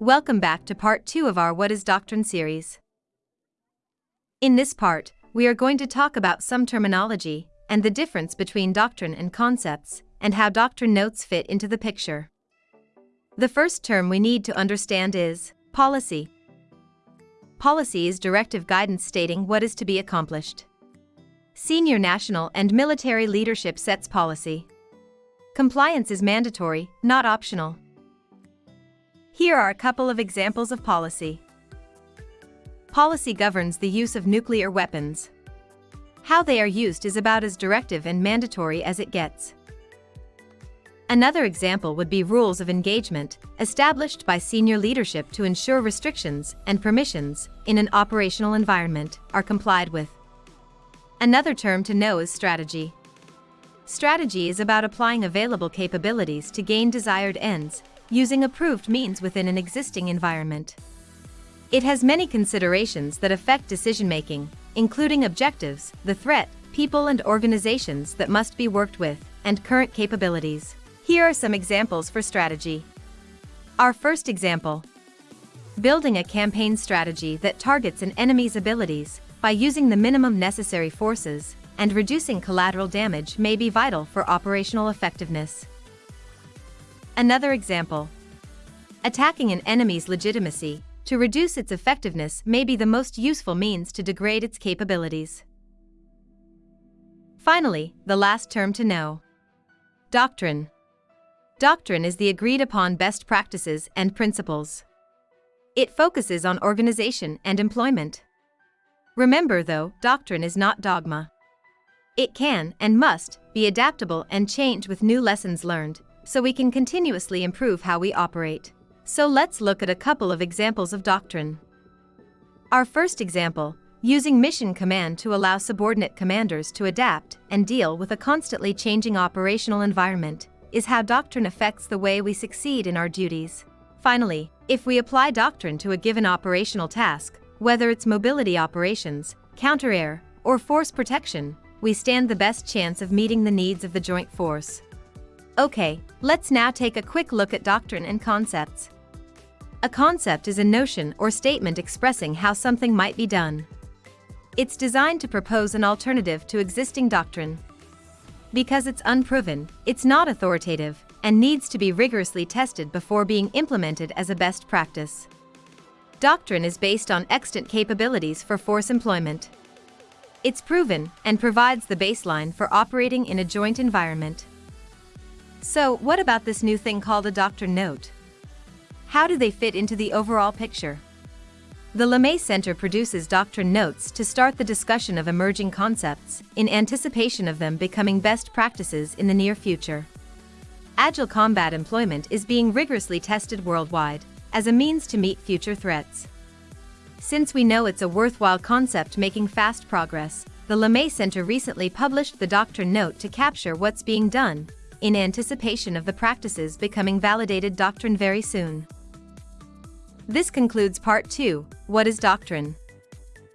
Welcome back to part 2 of our What is Doctrine series. In this part, we are going to talk about some terminology and the difference between doctrine and concepts, and how doctrine notes fit into the picture. The first term we need to understand is policy. Policy is directive guidance stating what is to be accomplished. Senior national and military leadership sets policy. Compliance is mandatory, not optional. Here are a couple of examples of policy. Policy governs the use of nuclear weapons. How they are used is about as directive and mandatory as it gets. Another example would be rules of engagement, established by senior leadership to ensure restrictions and permissions in an operational environment are complied with. Another term to know is strategy. Strategy is about applying available capabilities to gain desired ends, using approved means within an existing environment. It has many considerations that affect decision-making, including objectives, the threat, people and organizations that must be worked with, and current capabilities. Here are some examples for strategy. Our first example. Building a campaign strategy that targets an enemy's abilities by using the minimum necessary forces and reducing collateral damage may be vital for operational effectiveness. Another example. Attacking an enemy's legitimacy to reduce its effectiveness may be the most useful means to degrade its capabilities. Finally, the last term to know. Doctrine. Doctrine is the agreed upon best practices and principles. It focuses on organization and employment. Remember though, doctrine is not dogma. It can and must be adaptable and change with new lessons learned, so we can continuously improve how we operate. So let's look at a couple of examples of doctrine. Our first example, using mission command to allow subordinate commanders to adapt and deal with a constantly changing operational environment, is how doctrine affects the way we succeed in our duties. Finally, if we apply doctrine to a given operational task, whether it's mobility operations, counter-air, or force protection, we stand the best chance of meeting the needs of the joint force. Okay, let's now take a quick look at doctrine and concepts. A concept is a notion or statement expressing how something might be done. It's designed to propose an alternative to existing doctrine. Because it's unproven, it's not authoritative, and needs to be rigorously tested before being implemented as a best practice. Doctrine is based on extant capabilities for force employment. It's proven and provides the baseline for operating in a joint environment. So, what about this new thing called a doctrine note? How do they fit into the overall picture? The LeMay Center produces doctrine notes to start the discussion of emerging concepts in anticipation of them becoming best practices in the near future. Agile combat employment is being rigorously tested worldwide as a means to meet future threats. Since we know it's a worthwhile concept making fast progress, the LeMay Center recently published the doctrine note to capture what's being done in anticipation of the practices becoming validated doctrine very soon. This concludes part 2, What is Doctrine?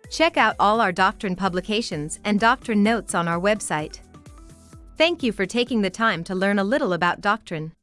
Check out all our doctrine publications and doctrine notes on our website. Thank you for taking the time to learn a little about doctrine.